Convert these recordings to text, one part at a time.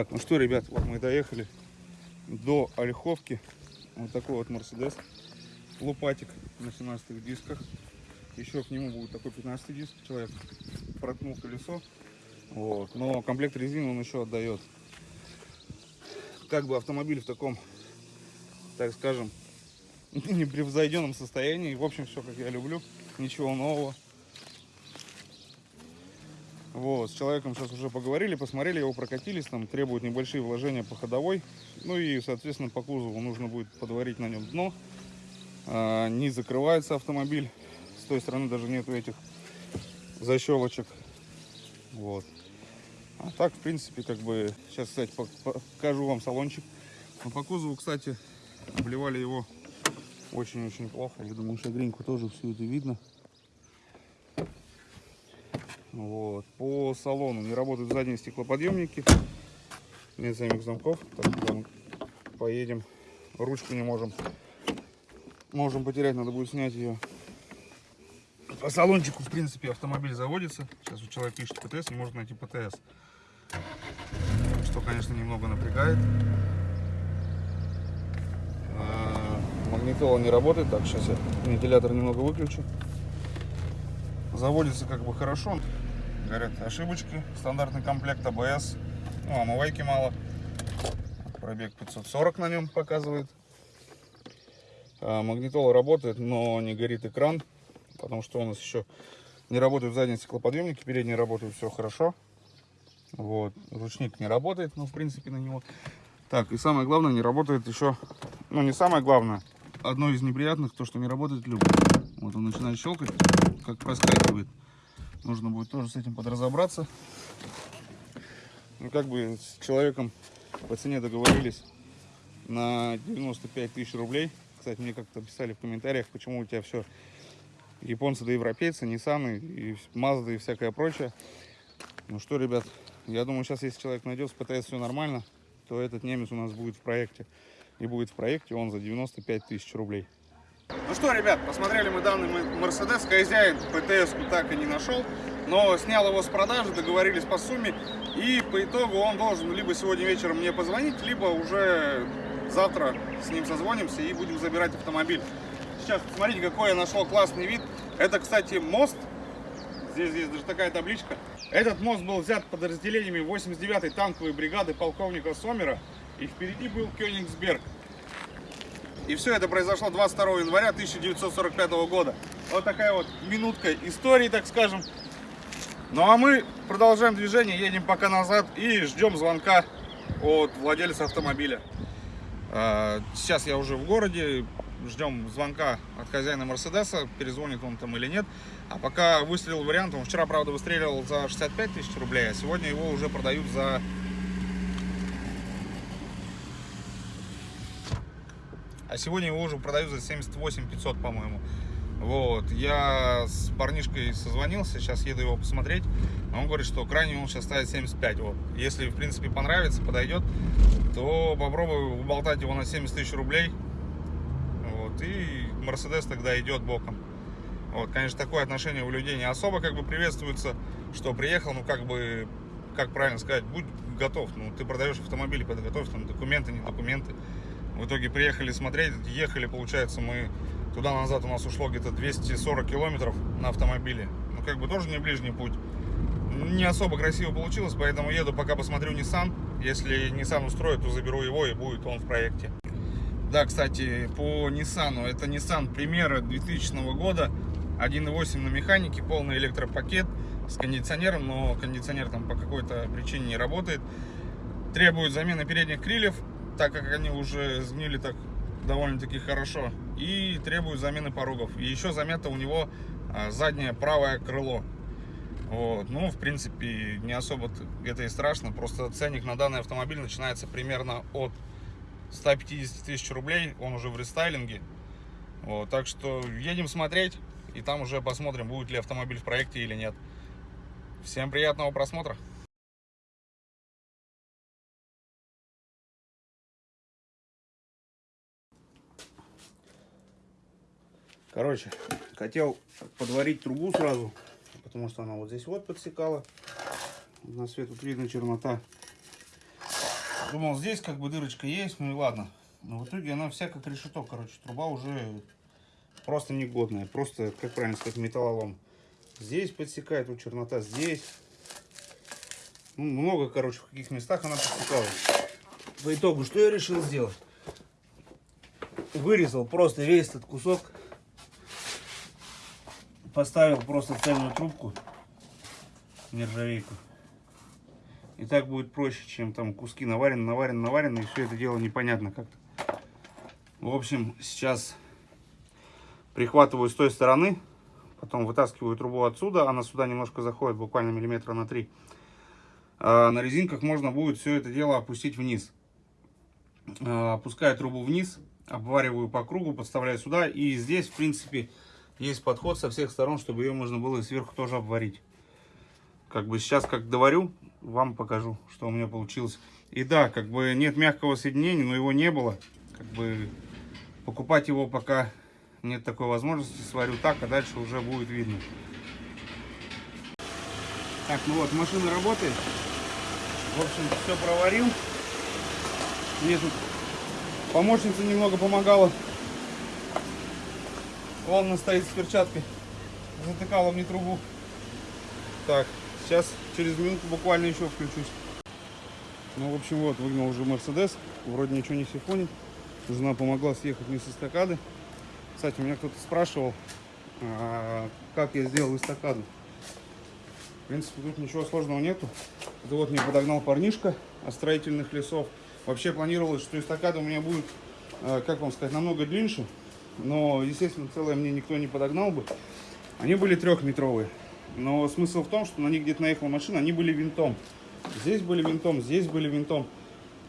Так, ну что, ребят, вот мы доехали до Ольховки. Вот такой вот Мерседес. Лупатик на 17 дисках. Еще к нему будет такой 15 диск. Человек проткнул колесо. Вот. Но комплект резины он еще отдает. Как бы автомобиль в таком, так скажем, непревзойденном состоянии. В общем, все как я люблю. Ничего нового. Вот, с человеком сейчас уже поговорили, посмотрели, его прокатились, там требуют небольшие вложения по ходовой. Ну и, соответственно, по кузову нужно будет подварить на нем дно. А, не закрывается автомобиль. С той стороны даже нету этих защелочек. Вот. А так, в принципе, как бы... Сейчас, кстати, покажу вам салончик. Но по кузову, кстати, обливали его очень-очень плохо. Я думаю, шагреньку тоже все это видно. Вот. По салону не работают задние стеклоподъемники. Нет самих замков. Так, мы поедем, ручку не можем. Можем потерять, надо будет снять ее. По салончику, в принципе, автомобиль заводится. Сейчас у человека ищет ПТС, не может найти ПТС. Что, конечно, немного напрягает. А, магнитола не работает. Так, сейчас я вентилятор немного выключу. Заводится как бы хорошо. Говорят, ошибочки. Стандартный комплект АБС. Ну, омывайки мало. Пробег 540 на нем показывает. А, магнитола работает, но не горит экран. Потому что у нас еще не работают задние стеклоподъемники. Передние работают все хорошо. Вот. Ручник не работает, ну, в принципе, на него. Так, и самое главное, не работает еще... Ну, не самое главное. Одно из неприятных, то, что не работает люк. Вот он начинает щелкать, как проскакивает. Нужно будет тоже с этим подразобраться. Ну, как бы с человеком по цене договорились на 95 тысяч рублей. Кстати, мне как-то писали в комментариях, почему у тебя все японцы да европейцы, Nissan и Mazda и всякое прочее. Ну что, ребят, я думаю, сейчас, если человек найдет с ПТС все нормально, то этот немец у нас будет в проекте. И будет в проекте он за 95 тысяч рублей. Ну что, ребят, посмотрели мы данный Мерседес. Хозяин ПТС так и не нашел, но снял его с продажи, договорились по сумме. И по итогу он должен либо сегодня вечером мне позвонить, либо уже завтра с ним созвонимся и будем забирать автомобиль. Сейчас посмотрите, какой я нашел классный вид. Это, кстати, мост. Здесь есть даже такая табличка. Этот мост был взят подразделениями 89-й танковой бригады полковника Сомера. И впереди был Кёнигсберг. И все это произошло 22 января 1945 года. Вот такая вот минутка истории, так скажем. Ну а мы продолжаем движение, едем пока назад и ждем звонка от владельца автомобиля. А, сейчас я уже в городе, ждем звонка от хозяина Мерседеса, перезвонит он там или нет. А пока выстрелил вариант, он вчера, правда, выстреливал за 65 тысяч рублей, а сегодня его уже продают за а сегодня его уже продают за 78 500, по-моему. Вот, я с парнишкой созвонился, сейчас еду его посмотреть. Он говорит, что крайне он сейчас ставит 75. Вот. Если, в принципе, понравится, подойдет, то попробую уболтать его на 70 тысяч рублей. Вот, и Мерседес тогда идет боком. Вот, конечно, такое отношение у людей не особо как бы приветствуется, что приехал, ну, как бы, как правильно сказать, будь готов. Ну, ты продаешь автомобиль, подготовь там документы, не документы. В итоге приехали смотреть, ехали, получается, мы туда-назад у нас ушло где-то 240 километров на автомобиле. Ну, как бы тоже не ближний путь. Не особо красиво получилось, поэтому еду пока посмотрю Nissan. Если Nissan устроит, то заберу его и будет он в проекте. Да, кстати, по Nissan, это Nissan Примера 2000 года, 1.8 на механике, полный электропакет с кондиционером, но кондиционер там по какой-то причине не работает. Требует замены передних крыльев, так как они уже сгнили так довольно-таки хорошо. И требуют замены порогов. И еще замета у него а, заднее правое крыло. Вот. Ну, в принципе, не особо это и страшно. Просто ценник на данный автомобиль начинается примерно от 150 тысяч рублей. Он уже в рестайлинге. Вот. Так что едем смотреть. И там уже посмотрим, будет ли автомобиль в проекте или нет. Всем приятного просмотра. Короче, хотел подварить трубу сразу, потому что она вот здесь вот подсекала. На свет тут видно чернота. Думал, здесь как бы дырочка есть, ну и ладно. Но в итоге она вся как решеток, короче. Труба уже просто негодная. Просто, как правильно сказать, металлолом. Здесь подсекает, вот чернота здесь. Ну, много, короче, в каких местах она подсекалась. По итогу, что я решил сделать? Вырезал просто весь этот кусок. Поставил просто цельную трубку, нержавейку. И так будет проще, чем там куски наварены, наварены, наварены, и все это дело непонятно как-то. В общем, сейчас прихватываю с той стороны, потом вытаскиваю трубу отсюда, она сюда немножко заходит, буквально миллиметра на 3. А на резинках можно будет все это дело опустить вниз. А, опускаю трубу вниз, обвариваю по кругу, подставляю сюда, и здесь, в принципе, есть подход со всех сторон, чтобы ее можно было сверху тоже обварить. Как бы сейчас, как доварю, вам покажу, что у меня получилось. И да, как бы нет мягкого соединения, но его не было. Как бы покупать его пока нет такой возможности. Сварю так, а дальше уже будет видно. Так, ну вот, машина работает. В общем, все проварил. Мне тут помощница немного помогала. Волна стоит с перчаткой. Затыкала мне трубу. Так, сейчас через минуту буквально еще включусь. Ну, в общем, вот, выгнал уже Мерседес. Вроде ничего не сифонит. Жена помогла съехать мне с эстакады. Кстати, меня кто-то спрашивал, а, как я сделал эстакаду. В принципе, тут ничего сложного нету. Это вот мне подогнал парнишка от строительных лесов. Вообще планировалось, что эстакада у меня будет, а, как вам сказать, намного длиннее. Но, естественно, целое мне никто не подогнал бы. Они были трехметровые. Но смысл в том, что на них где-то наехала машина, они были винтом. Здесь были винтом, здесь были винтом.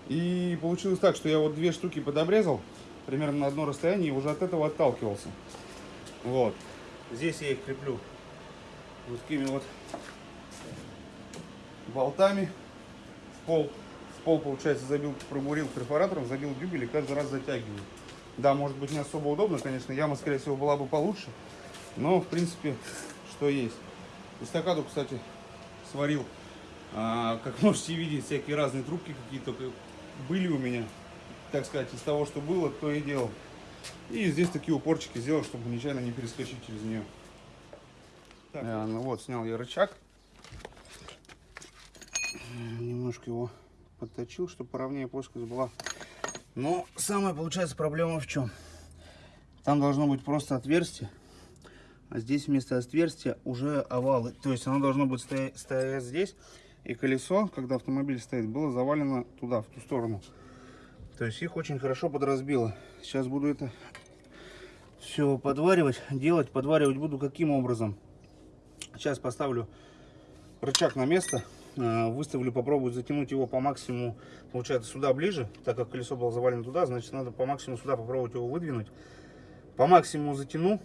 И получилось так, что я вот две штуки подобрезал, примерно на одно расстояние, и уже от этого отталкивался. Вот. Здесь я их креплю вот такими вот болтами в пол. В пол, получается, забил, пробурил перфоратором, забил дюбель и каждый раз затягиваю. Да, может быть, не особо удобно, конечно, яма, скорее всего, была бы получше. Но, в принципе, что есть. Эстакаду, кстати, сварил. А, как можете видеть, всякие разные трубки какие-то были у меня. Так сказать, из того, что было, то и делал. И здесь такие упорчики сделал, чтобы нечаянно не перескочить через нее. Так. А, ну вот, снял я рычаг. Немножко его подточил, чтобы поровнее плоскость была. Но самая, получается, проблема в чем? Там должно быть просто отверстие. А здесь вместо отверстия уже овалы. То есть оно должно быть стоять, стоять здесь. И колесо, когда автомобиль стоит, было завалено туда, в ту сторону. То есть их очень хорошо подразбило. Сейчас буду это все подваривать. Делать, подваривать буду каким образом. Сейчас поставлю рычаг на место. Э, выставлю, попробую затянуть его по максимуму, получается, сюда ближе. Так как колесо было завалено туда, значит, надо по максимуму сюда попробовать его выдвинуть. По максимуму затяну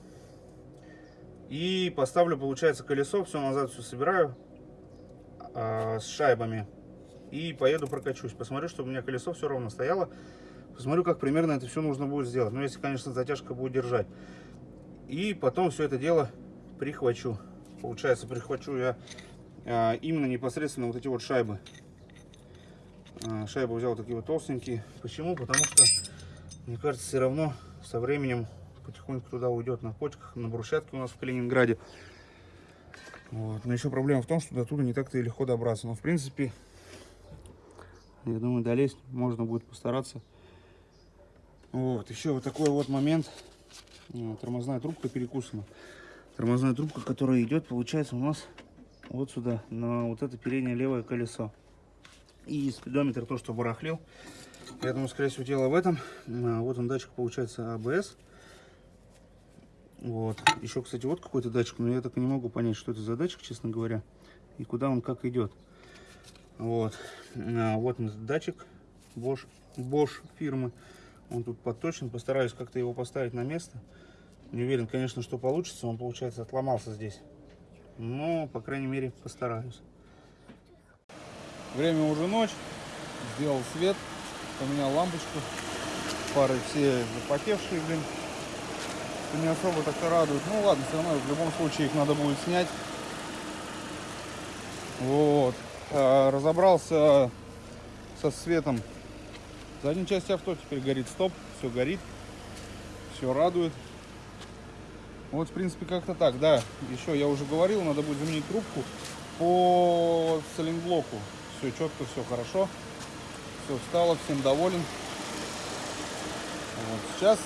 и поставлю, получается, колесо, все назад все собираю э, с шайбами. И поеду прокачусь. Посмотрю, чтобы у меня колесо все ровно стояло. Посмотрю, как примерно это все нужно будет сделать. Ну, если, конечно, затяжка будет держать. И потом все это дело прихвачу. Получается, прихвачу я именно непосредственно вот эти вот шайбы. Э, шайбы взял такие вот толстенькие. Почему? Потому что, мне кажется, все равно со временем потихоньку туда уйдет на почках, на брусчатке у нас в Калининграде. Вот. Но еще проблема в том, что до туда не так-то и легко добраться. Но в принципе, я думаю, долезть можно будет постараться. Вот, еще вот такой вот момент. Тормозная трубка перекусана. Тормозная трубка, которая идет, получается, у нас вот сюда, на вот это переднее левое колесо. И спидометр то, что барахлил. Я думаю, скорее всего, дело в этом. Вот он датчик, получается, АБС. Вот. Еще, кстати, вот какой-то датчик, но я так и не могу понять, что это за датчик, честно говоря, и куда он как идет. Вот. А, вот датчик Bosch, Bosch фирмы. Он тут подточен. Постараюсь как-то его поставить на место. Не уверен, конечно, что получится. Он, получается, отломался здесь. Но, по крайней мере, постараюсь. Время уже ночь. Сделал свет. Поменял лампочку. Пары все запотевшие, блин что не особо так-то радует. Ну ладно, все равно в любом случае их надо будет снять. Вот. А, разобрался со светом Задняя часть авто теперь горит стоп, все горит, все радует. Вот, в принципе, как-то так, да. Еще я уже говорил, надо будет заменить трубку по цилинблоку. Все четко, все хорошо. Все встало, всем доволен. Вот сейчас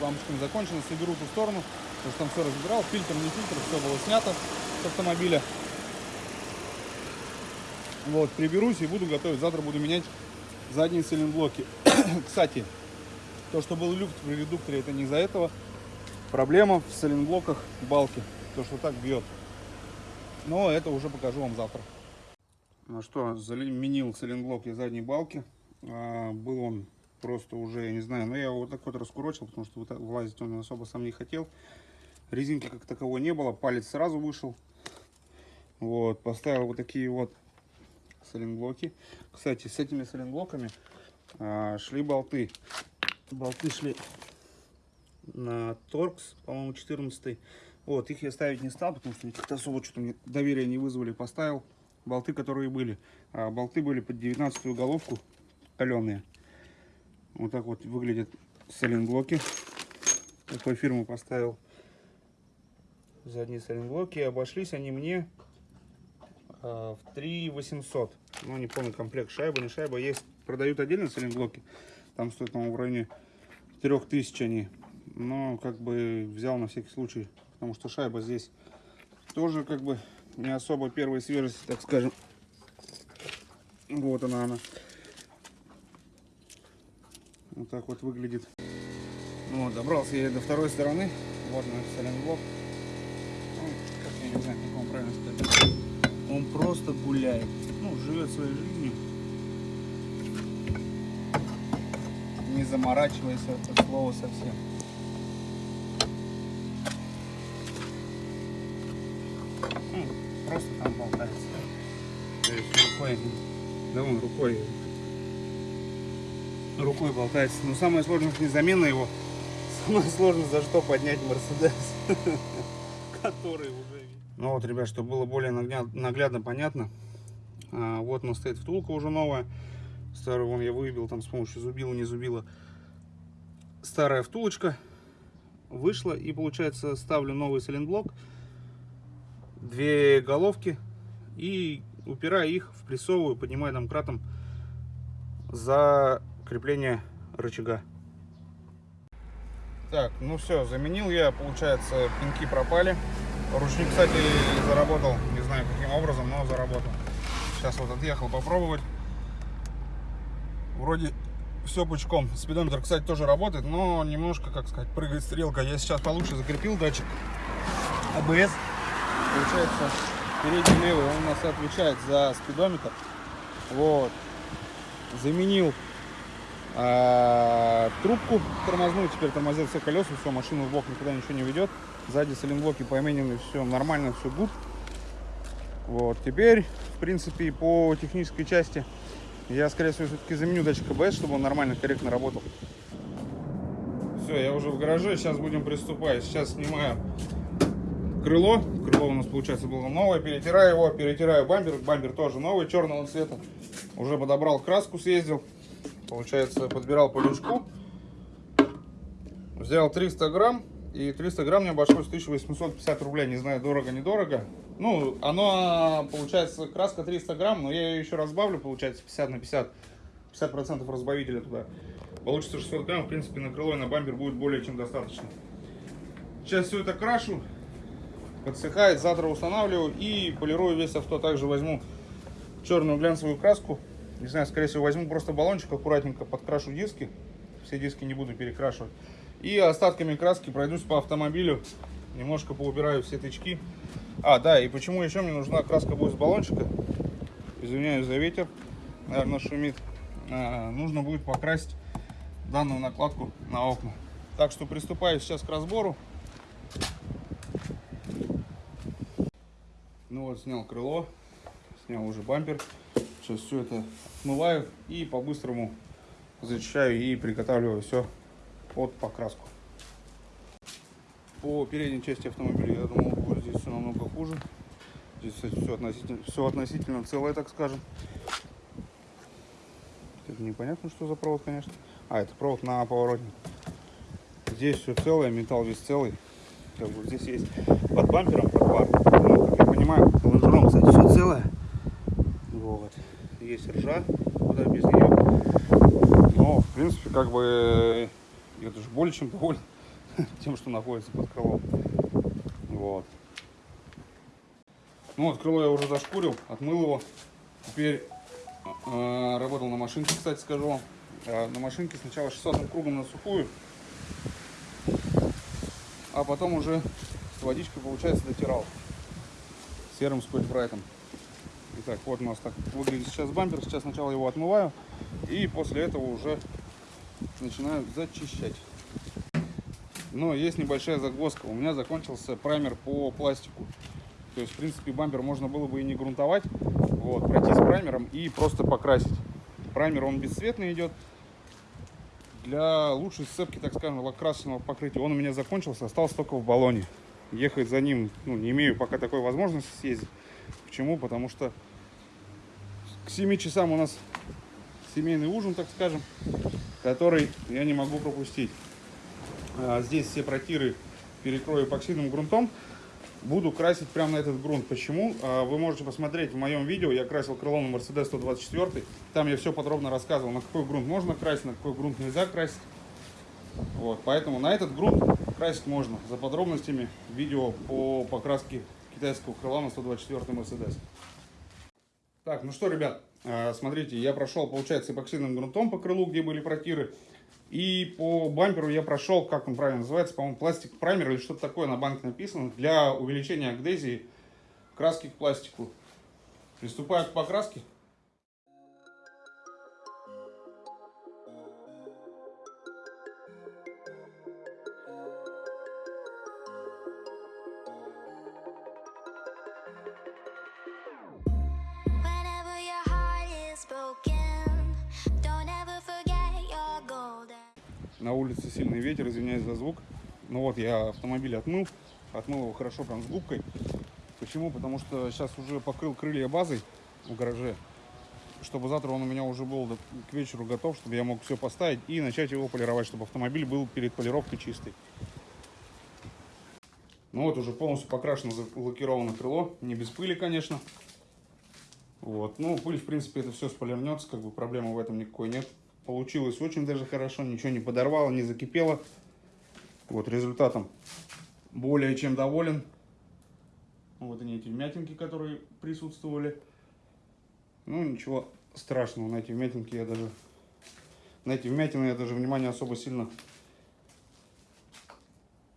лампочками закончено, соберу ту сторону, потому что там все разбирал, фильтр, не фильтр, все было снято с автомобиля. Вот, приберусь и буду готовить. Завтра буду менять задние цилинблоки. Кстати, то, что был люфт в редукторе, это не из-за этого. Проблема в цилинблоках балки. То, что так бьет. Но это уже покажу вам завтра. Ну что, заменил цилинблок я задней балки. А, был он просто уже, я не знаю, но я его вот так вот раскурочил, потому что влазить он особо сам не хотел. Резинки как таковой не было, палец сразу вышел. Вот, поставил вот такие вот саленблоки. Кстати, с этими саленблоками а, шли болты. Болты шли на Торкс, по-моему, 14 Вот, их я ставить не стал, потому что как-то особо что-то мне доверия не вызвали. Поставил болты, которые были. А, болты были под 19 головку, каленые. Вот так вот выглядят саленблоки. Такой фирмы поставил задние саленблоки. Обошлись они мне в 3 800. Ну, не помню, комплект шайба, не шайба. Есть, продают отдельно саленблоки. Там стоит, по-моему, в районе 3000 они. Но, как бы, взял на всякий случай. Потому что шайба здесь тоже, как бы, не особо первой свежести, так скажем. Вот она, она. Вот так вот выглядит. Ну, вот, добрался я до второй стороны. Вот наш саленблок. Ну, как я не знаю, как вам правильно сказать он просто гуляет, ну, живет своей жизнью, не заморачиваясь это слово совсем. Рукой, да он рукой, рукой болтается. Но самое сложное не замена его, самое сложное за что поднять Мерседес, который уже ну вот, ребят, чтобы было более наглядно понятно. А, вот у нас стоит втулка уже новая. Старую вон я выбил там с помощью зубила, не зубила. Старая втулочка вышла. И получается ставлю новый сайлентблок. Две головки. И упираю их, впрессовываю, поднимаю домкратом за крепление рычага. Так, ну все, заменил я, получается, пинки пропали. Ручник, кстати, заработал, не знаю каким образом, но заработал. Сейчас вот отъехал попробовать. Вроде все пучком. Спидометр, кстати, тоже работает, но немножко, как сказать, прыгает стрелка. Я сейчас получше закрепил датчик АБС. Получается, передний левый, он у нас отвечает за спидометр. Вот. Заменил а, трубку тормозную, теперь тормозил все колеса, все, машину в бок никуда ничего не ведет. Сзади саленблоки поименены, все нормально, все гуд. Вот, теперь, в принципе, по технической части я, скорее всего, все-таки заменю датчик АБС, чтобы он нормально, корректно работал. Все, я уже в гараже, сейчас будем приступать. Сейчас снимаю крыло. Крыло у нас, получается, было новое. Перетираю его, перетираю бампер. Бампер тоже новый, черного цвета. Уже подобрал краску, съездил. Получается, подбирал по лючку. Взял 300 грамм. И 300 грамм мне обошлось 1850 рублей. Не знаю, дорого-недорого. Ну, оно, получается, краска 300 грамм, но я ее еще разбавлю, получается, 50 на 50. 50 процентов разбавителя туда. Получится 600 грамм, в принципе, на крыло и на бампер будет более чем достаточно. Сейчас все это крашу, подсыхает, завтра устанавливаю и полирую весь авто. Также возьму черную глянцевую краску. Не знаю, скорее всего, возьму просто баллончик, аккуратненько подкрашу диски. Все диски не буду перекрашивать. И остатками краски пройдусь по автомобилю. Немножко поубираю все тычки. А, да, и почему еще мне нужна краска будет с баллончика? Извиняюсь за ветер, наверное, шумит. А, нужно будет покрасить данную накладку на окна. Так что приступаю сейчас к разбору. Вот, снял крыло, снял уже бампер. Сейчас все это смываю и по-быстрому зачищаю и приготавливаю все под покраску. По передней части автомобиля, я думал, будет здесь все намного хуже. Здесь, кстати, все относительно, все относительно целое, так скажем. Это непонятно, что за провод, конечно. А, это провод на поворотник. Здесь все целое, металл весь целый. Как бы здесь есть под бампером, под пар. Ну, понимаю, лонжерон, кстати, все целое. Вот. Есть ржа, куда без нее. Но, в принципе, как бы я даже более чем доволен тем, что находится под крылом. Вот. Ну вот, крыло я уже зашкурил, отмыл его. Теперь э, работал на машинке, кстати, скажу вам. Э, на машинке сначала 600 кругом на сухую, а потом уже с водичкой, получается, дотирал серым спойльбрайтом. Итак, вот у нас так выглядит сейчас бампер. Сейчас сначала его отмываю и после этого уже начинаю зачищать. Но есть небольшая загвоздка. У меня закончился праймер по пластику. То есть, в принципе, бампер можно было бы и не грунтовать, вот, пройти с праймером и просто покрасить. Праймер, он бесцветный идет. Для лучшей сцепки, так скажем, лакрасочного покрытия, он у меня закончился, остался только в баллоне. Ехать за ним, ну, не имею пока такой возможности съездить. Почему? Потому что к 7 часам у нас семейный ужин, так скажем, который я не могу пропустить. А здесь все протиры перекрою эпоксидным грунтом. Буду красить прямо на этот грунт. Почему? А, вы можете посмотреть в моем видео. Я красил крыло на Mercedes 124. Там я все подробно рассказывал, на какой грунт можно красить, на какой грунт нельзя красить. Вот, поэтому на этот грунт красить можно. За подробностями видео по покраске китайского крыла на 124 Mercedes. Так, ну что, ребят, а, смотрите, я прошел, получается, эпоксидным грунтом по крылу, где были протиры. И по бамперу я прошел, как он правильно называется, по-моему, пластик праймер или что-то такое на банке написано, для увеличения агдезии краски к пластику. Приступаю к покраске. Сильный ветер, извиняюсь за звук. Ну вот, я автомобиль отмыл. Отмыл его хорошо прям с губкой. Почему? Потому что сейчас уже покрыл крылья базой в гараже. Чтобы завтра он у меня уже был к вечеру готов, чтобы я мог все поставить и начать его полировать, чтобы автомобиль был перед полировкой чистый. Ну вот, уже полностью покрашено, лакировано крыло. Не без пыли, конечно. Вот. Ну, пыль, в принципе, это все сполирнется, как бы проблемы в этом никакой нет. Получилось очень даже хорошо, ничего не подорвало, не закипело. Вот результатом более чем доволен. Вот они эти вмятинки, которые присутствовали. Ну, ничего страшного, на эти вмятинки я даже... На эти вмятины я даже внимание особо сильно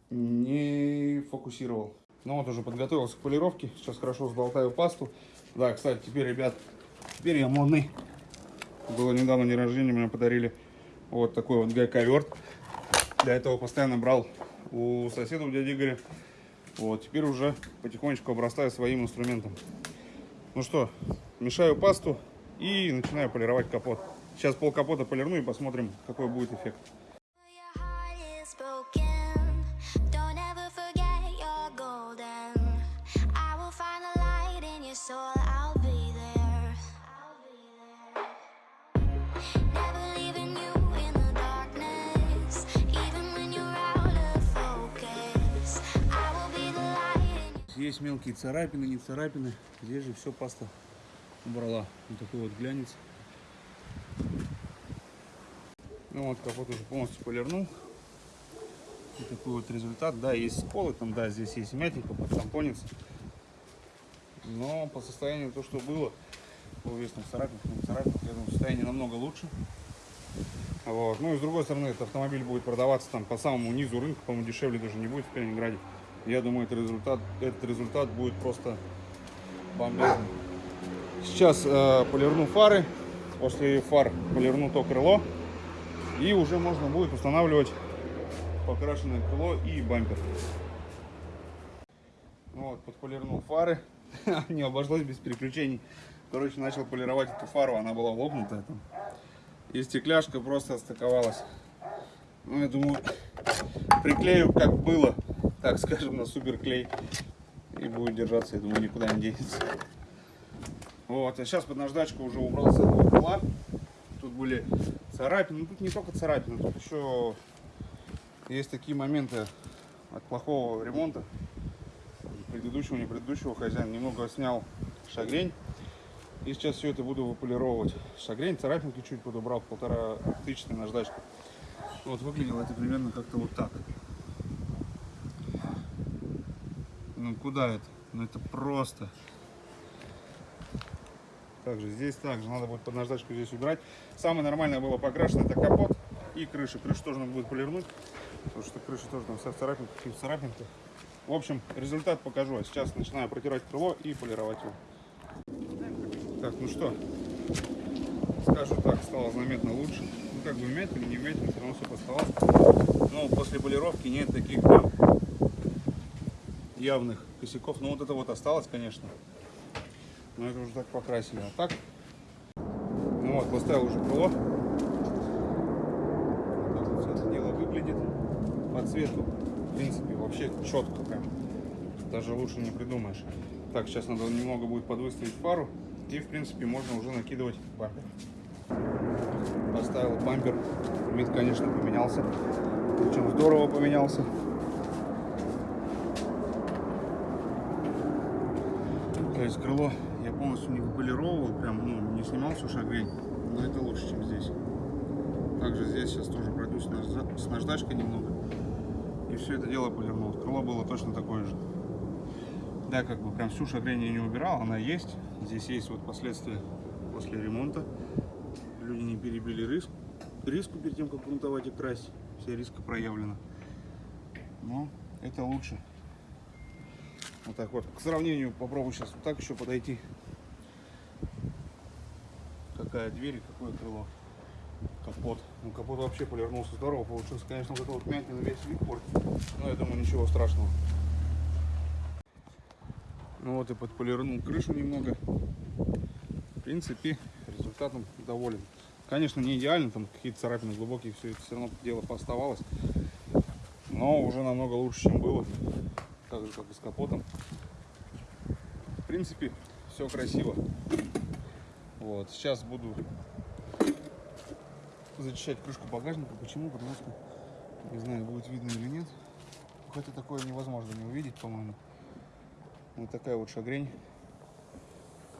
не фокусировал. Ну вот уже подготовился к полировке. Сейчас хорошо сболтаю пасту. Да, кстати, теперь, ребят, теперь я модный. Было недавно день рождения, мне подарили вот такой вот гайковерт. Для этого постоянно брал у соседа, у дяди Игоря. Вот, теперь уже потихонечку обрастаю своим инструментом. Ну что, мешаю пасту и начинаю полировать капот. Сейчас пол капота полирну и посмотрим, какой будет эффект. Есть мелкие царапины, не царапины. Здесь же все паста убрала. Вот такой вот глянец. Ну вот капот уже полностью полирнул. Вот такой вот результат. Да, есть сколы, там, да, здесь есть мятенько, подтампонец. Но по состоянию то, что было, по весным царапинкам, царапинкам, я думаю, состояние намного лучше. Вот. Ну и с другой стороны, этот автомобиль будет продаваться там по самому низу рынка, по-моему, дешевле даже не будет в Калининграде. Я думаю, этот результат, этот результат будет просто бомбезный. Сейчас э, полирну фары. После фар полирну то крыло. И уже можно будет устанавливать покрашенное крыло и бампер. Вот, подполирнул фары. Не обошлось без переключений. Короче, начал полировать эту фару. Она была лопнутая там. И стекляшка просто отстыковалась. Ну, я думаю, приклею как было так скажем, на супер клей. И будет держаться, я думаю, никуда не денется. Вот, а сейчас под наждачку уже убрал с этого крыла. Тут были царапины. Ну, тут не только царапины, тут еще есть такие моменты от плохого ремонта. Предыдущего, не предыдущего хозяина немного снял шагрень. И сейчас все это буду выполировывать. Шагрень, царапинки чуть подобрал, полтора тысячи наждачку. Вот выглядело это примерно как-то вот так. Ну куда это? Ну это просто. Также здесь также надо будет под наждачку здесь убирать. Самое нормальное было покрашено это капот и крыша. Крышу тоже надо будет полирнуть, потому что крыша тоже там вся в царапинках в царапинках. В общем, результат покажу. А сейчас начинаю протирать крыло и полировать его. Так, ну что, скажу так, стало заметно лучше. Ну, как бы вмятин, не вмятин, все равно все поставалось. Но после полировки нет таких явных косяков. Ну, вот это вот осталось, конечно. Но это уже так покрасили. А так, ну вот, поставил уже крыло. Вот так вот все это дело выглядит. По цвету, в принципе, вообще четко прям. Даже лучше не придумаешь. Так, сейчас надо немного будет подвыставить фару. И, в принципе, можно уже накидывать бампер. Поставил бампер. Вид, конечно, поменялся. Причем здорово поменялся. То есть крыло я полностью не выполировал, прям ну, не снимал всю шагрень, но это лучше, чем здесь. Также здесь сейчас тоже пройдусь с наждачкой немного. И все это дело полирнул. Крыло было точно такое же. Да, как бы прям всю шагрень я не убирал, она есть. Здесь есть вот последствия после ремонта. Люди не перебили риск, риску перед тем, как грунтовать и красить. Вся риска проявлена. Но это лучше. Вот так вот. К сравнению попробую сейчас вот так еще подойти. Какая дверь и какое крыло. Капот. Ну капот вообще полирнулся здорово. Получился, конечно, вот это вот мятина весь вид портит. Но я думаю, ничего страшного. Ну вот и подполирнул крышу немного. В принципе, результатом доволен. Конечно, не идеально, там какие-то царапины глубокие, все это все равно дело поставалось. Но уже намного лучше, чем было. Же, как и с капотом. В принципе, все красиво. Вот, сейчас буду зачищать крышку багажника. Почему? Потому что, не знаю, будет видно или нет. Хотя такое невозможно не увидеть, по-моему. Вот такая вот шагрень.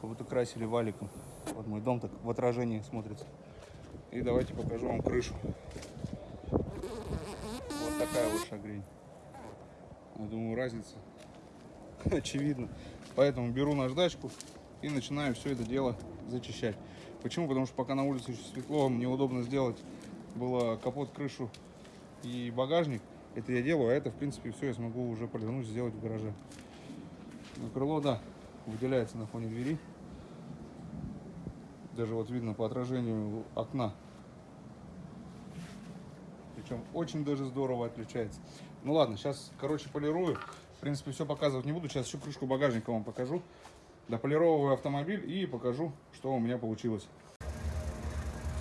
Как будто красили валиком. Вот мой дом так в отражении смотрится. И давайте покажу вам крышу. Вот такая вот шагрень. Я думаю, разница очевидна. Поэтому беру наждачку и начинаю все это дело зачищать. Почему? Потому что пока на улице еще светло, мне удобно сделать было капот, крышу и багажник. Это я делаю, а это, в принципе, все я смогу уже полирнуть, сделать в гараже. Но крыло, да, выделяется на фоне двери. Даже вот видно по отражению окна. Причем очень даже здорово отличается. Ну ладно, сейчас, короче, полирую. В принципе, все показывать не буду. Сейчас еще крышку багажника вам покажу. Дополировываю автомобиль и покажу, что у меня получилось.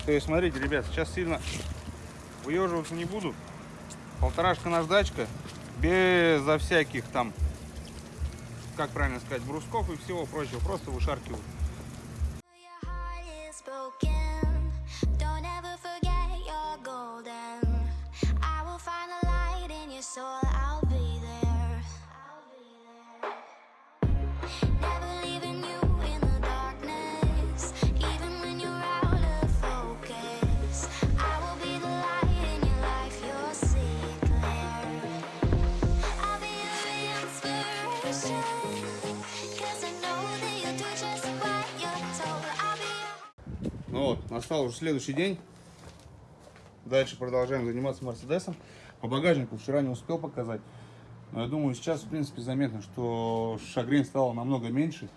То есть, смотрите, ребят, сейчас сильно выеживаться не буду. Полторашка наждачка, безо всяких там как правильно сказать, брусков и всего прочего. Просто вышаркиваю. Настал уже следующий день. Дальше продолжаем заниматься Мерседесом. По багажнику вчера не успел показать. Но я думаю, сейчас, в принципе, заметно, что шагрень стала намного меньше.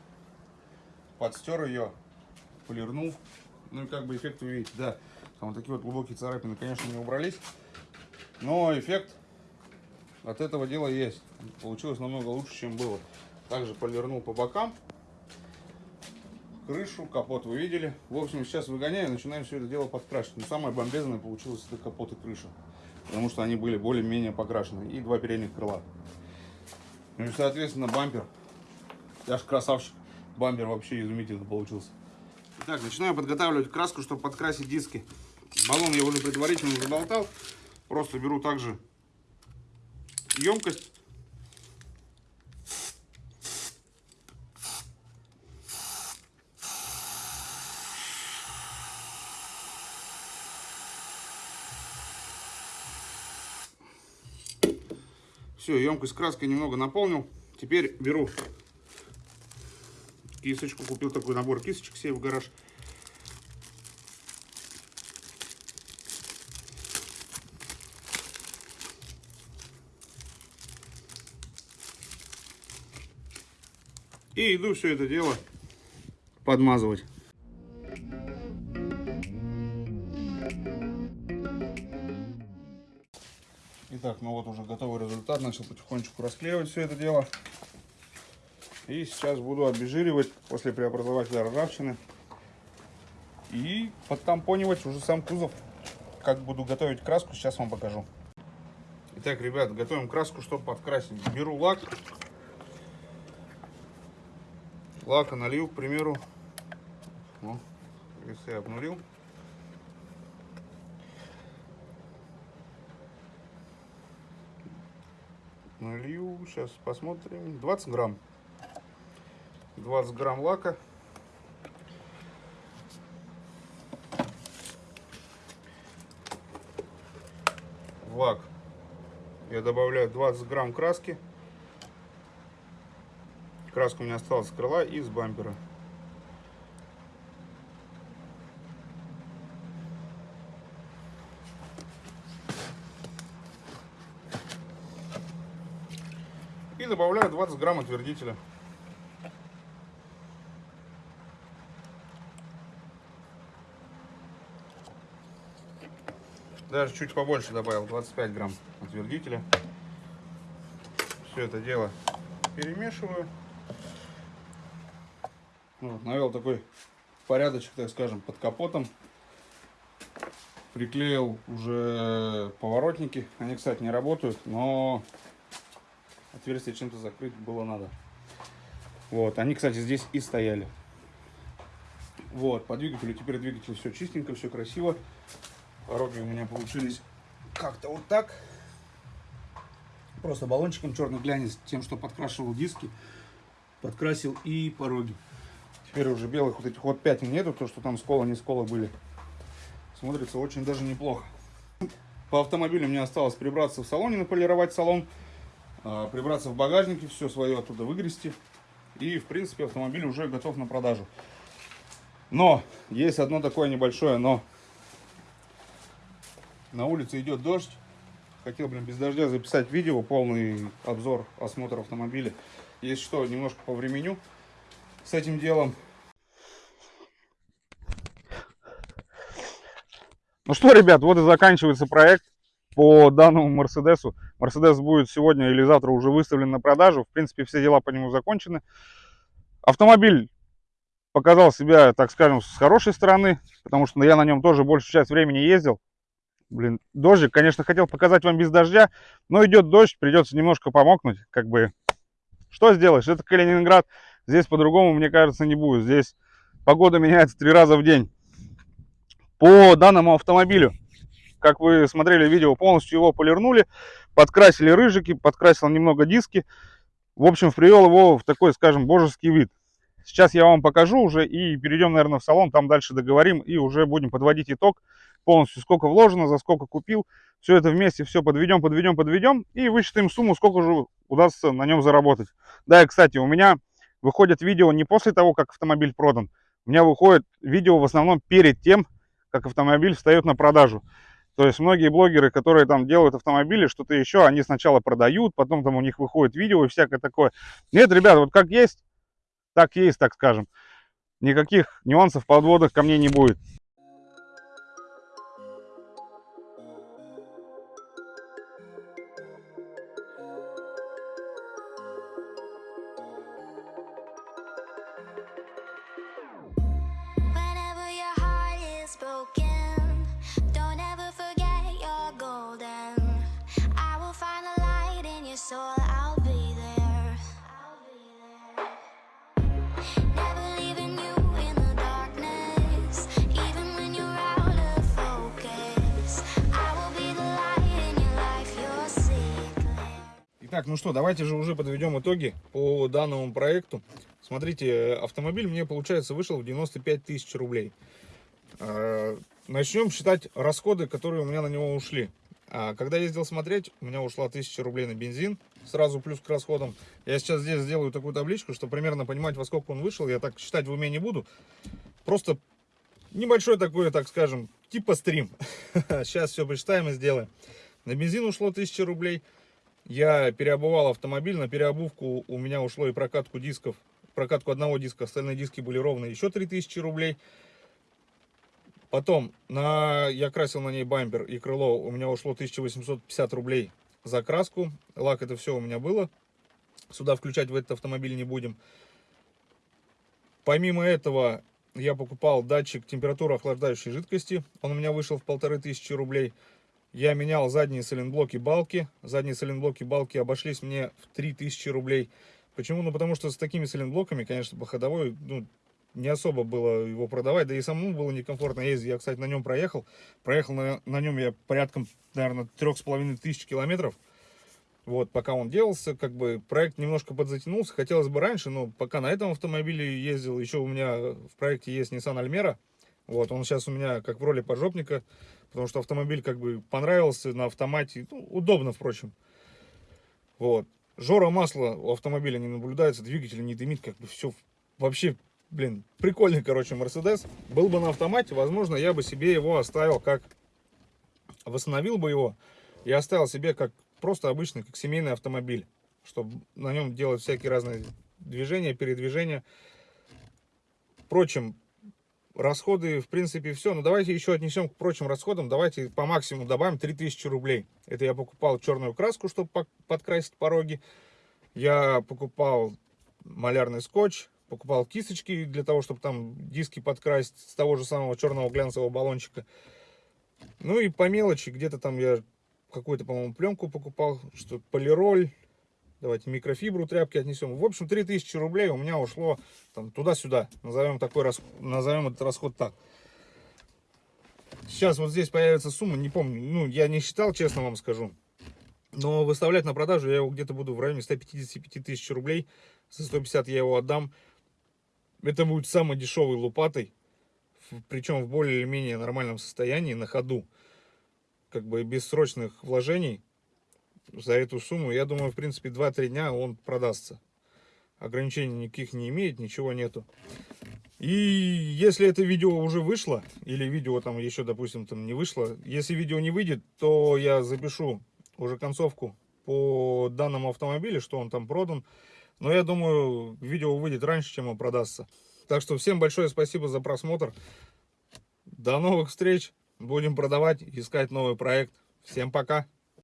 Подстер ее, полирнул. Ну и как бы эффект вы видите, да. Там вот такие вот глубокие царапины, конечно, не убрались. Но эффект от этого дела есть. Получилось намного лучше, чем было. Также полирнул по бокам крышу, капот вы видели. В общем, сейчас выгоняю, начинаем все это дело подкрашивать. Но самое бомбезное получилось это капот и крыша. Потому что они были более-менее покрашены. И два передних крыла. Ну и, соответственно, бампер. Я ж красавчик. Бампер вообще изумительно получился. Так, начинаю подготавливать краску, чтобы подкрасить диски. Баллон я уже предварительно заболтал. Просто беру также емкость. Все, емкость краской немного наполнил. Теперь беру кисточку. Купил такой набор кисточек себе в гараж. И иду все это дело подмазывать. Начал потихонечку расклеивать все это дело. И сейчас буду обезжиривать после преобразователя ржавчины. И подтампонивать уже сам кузов. Как буду готовить краску, сейчас вам покажу. Итак, ребят, готовим краску, чтобы подкрасить. Беру лак. Лака налил, к примеру. Ну, весы обнулил. Налью, сейчас посмотрим. 20 грамм. 20 грамм лака. Лак я добавляю 20 грамм краски. Краска у меня осталась с крыла и с бампера. Добавляю 20 грамм отвердителя. Даже чуть побольше добавил, 25 грамм отвердителя. Все это дело перемешиваю. Вот, навел такой порядочек, так скажем, под капотом. Приклеил уже поворотники. Они, кстати, не работают, но отверстие чем-то закрыть было надо. Вот, они, кстати, здесь и стояли. Вот, по двигателю теперь двигатель все чистенько, все красиво. Пороги у меня получились как-то вот так. Просто баллончиком черный глянец, тем, что подкрашивал диски, подкрасил и пороги. Теперь уже белых вот этих вот пятен нету, то, что там сколы, не сколы были. Смотрится очень даже неплохо. По автомобилю мне осталось прибраться в салоне, наполировать салон, прибраться в багажнике, все свое оттуда выгрести. И, в принципе, автомобиль уже готов на продажу. Но, есть одно такое небольшое но. На улице идет дождь. Хотел, блин, без дождя записать видео, полный обзор, осмотр автомобиля. Если что, немножко по времени с этим делом. Ну что, ребят, вот и заканчивается проект по данному Мерседесу. Мерседес будет сегодня или завтра уже выставлен на продажу. В принципе, все дела по нему закончены. Автомобиль показал себя, так скажем, с хорошей стороны, потому что я на нем тоже большую часть времени ездил. Блин, дождик, конечно, хотел показать вам без дождя, но идет дождь, придется немножко помокнуть, как бы. Что сделаешь? Это Калининград, здесь по-другому, мне кажется, не будет. Здесь погода меняется три раза в день. По данному автомобилю, как вы смотрели видео, полностью его полирнули, подкрасили рыжики, подкрасил немного диски. В общем, привел его в такой, скажем, божеский вид. Сейчас я вам покажу уже и перейдем, наверное, в салон, там дальше договорим и уже будем подводить итог полностью, сколько вложено, за сколько купил. Все это вместе, все подведем, подведем, подведем и высчитаем сумму, сколько же удастся на нем заработать. Да, и, кстати, у меня выходят видео не после того, как автомобиль продан. У меня выходит видео в основном перед тем, как автомобиль встает на продажу. То есть многие блогеры, которые там делают автомобили, что-то еще, они сначала продают, потом там у них выходит видео и всякое такое. Нет, ребят, вот как есть, так есть, так скажем. Никаких нюансов, подводах ко мне не будет. Так, ну что, давайте же уже подведем итоги по данному проекту. Смотрите, автомобиль мне, получается, вышел в 95 тысяч рублей. А, Начнем считать расходы, которые у меня на него ушли. А, Когда ездил смотреть, у меня ушла 1000 рублей на бензин, сразу плюс к расходам. Я сейчас здесь сделаю такую табличку, чтобы примерно понимать, во сколько он вышел. Я так считать в уме не буду. Просто небольшой такой, так скажем, типа стрим. Сейчас все посчитаем и сделаем. На бензин ушло 1000 рублей. Я переобувал автомобиль. На переобувку у меня ушло и прокатку дисков. Прокатку одного диска, остальные диски были ровные. Еще 3000 рублей. Потом на, я красил на ней бампер и крыло. У меня ушло 1850 рублей за краску. Лак это все у меня было. Сюда включать в этот автомобиль не будем. Помимо этого я покупал датчик температуры охлаждающей жидкости. Он у меня вышел в полторы тысячи рублей. Я менял задние сайлентблоки балки. Задние сайлентблоки балки обошлись мне в 3000 рублей. Почему? Ну, потому что с такими сайлентблоками, конечно, по ходовой, ну, не особо было его продавать, да и самому было некомфортно ездить. Я, кстати, на нем проехал. Проехал на, на нем я порядком, наверное, трех с половиной тысяч километров. Вот, пока он делался, как бы проект немножко подзатянулся. Хотелось бы раньше, но пока на этом автомобиле ездил, еще у меня в проекте есть Nissan Almera. Вот, он сейчас у меня как в роли поджопника, потому что автомобиль как бы понравился на автомате. Ну, удобно, впрочем. Вот. Жора масла у автомобиля не наблюдается, двигатель не дымит, как бы все вообще, блин, прикольный, короче, Мерседес. Был бы на автомате, возможно, я бы себе его оставил как, восстановил бы его и оставил себе как просто обычный, как семейный автомобиль, чтобы на нем делать всякие разные движения, передвижения. Впрочем, расходы, в принципе, все. Но давайте еще отнесем к прочим расходам. Давайте по максимуму добавим 3000 рублей. Это я покупал черную краску, чтобы подкрасить пороги. Я покупал малярный скотч, покупал кисточки для того, чтобы там диски подкрасить с того же самого черного глянцевого баллончика. Ну и по мелочи, где-то там я какую-то, по-моему, пленку покупал, что полироль, Давайте микрофибру тряпки отнесем. В общем, 3000 рублей у меня ушло туда-сюда. Назовем, такой, назовем этот расход так. Сейчас вот здесь появится сумма, не помню, ну, я не считал, честно вам скажу. Но выставлять на продажу я его где-то буду в районе 155 тысяч рублей. За 150 я его отдам. Это будет самый дешевый лопатой. Причем в более или менее нормальном состоянии, на ходу. Как бы без срочных вложений за эту сумму, я думаю, в принципе, 2-3 дня он продастся. Ограничений никаких не имеет, ничего нету. И если это видео уже вышло, или видео там еще, допустим, там не вышло, если видео не выйдет, то я запишу уже концовку по данному автомобилю, что он там продан. Но я думаю, видео выйдет раньше, чем он продастся. Так что всем большое спасибо за просмотр. До новых встреч. Будем продавать, искать новый проект. Всем пока.